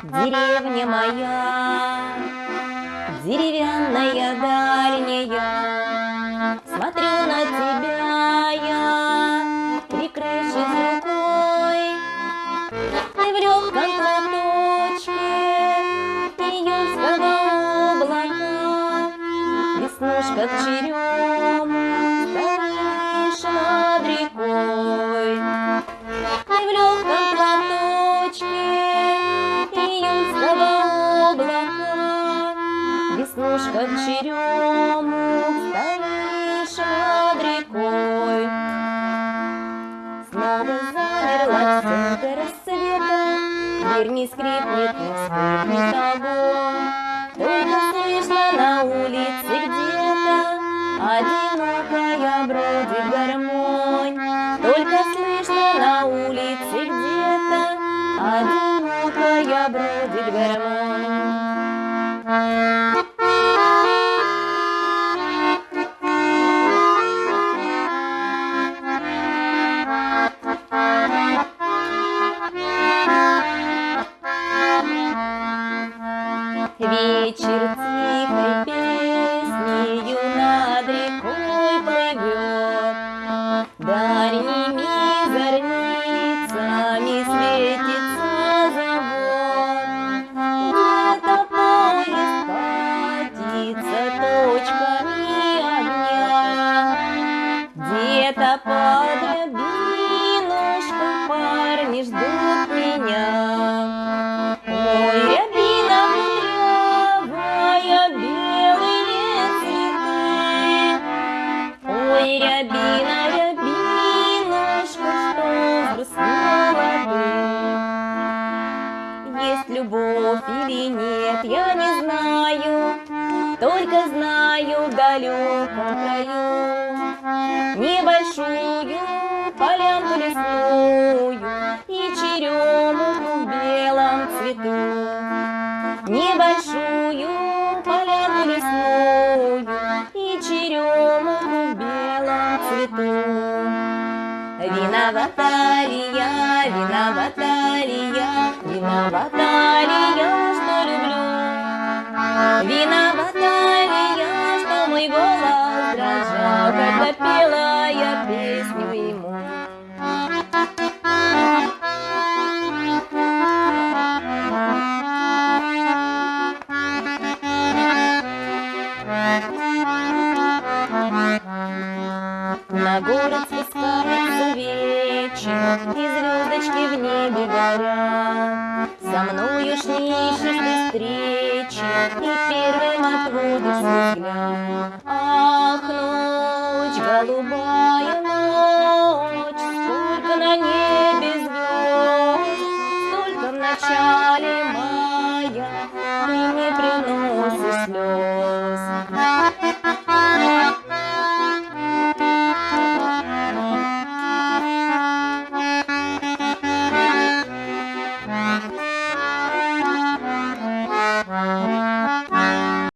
Деревня моя, деревянная дальняя, Черему стоишь над рекой. Снова замерла до рассвета, Дверь не скрипнет, не скрипнет огонь. Только слышно на улице где-то Одинокая бродит гармонь. Только слышно на улице где-то Одинокая бродит гармонь. Нет, я не знаю, Только знаю в далеком краю Небольшую полянку лесную И черемуху в белом цвету. Небольшую полянку лесную И черемуху в белом цвету. Виновата ли я, виновата ли я, виновата ли? Виновата ли я, что мой голос дрожал, когда пела я песню ему? На город спускается вечер, И звездочки в небе горят. Со мною ж не ищешь ты ночи И первым от воды. Ах, ночь, голубая ночь, Сколько на небе звезд, Столько в начале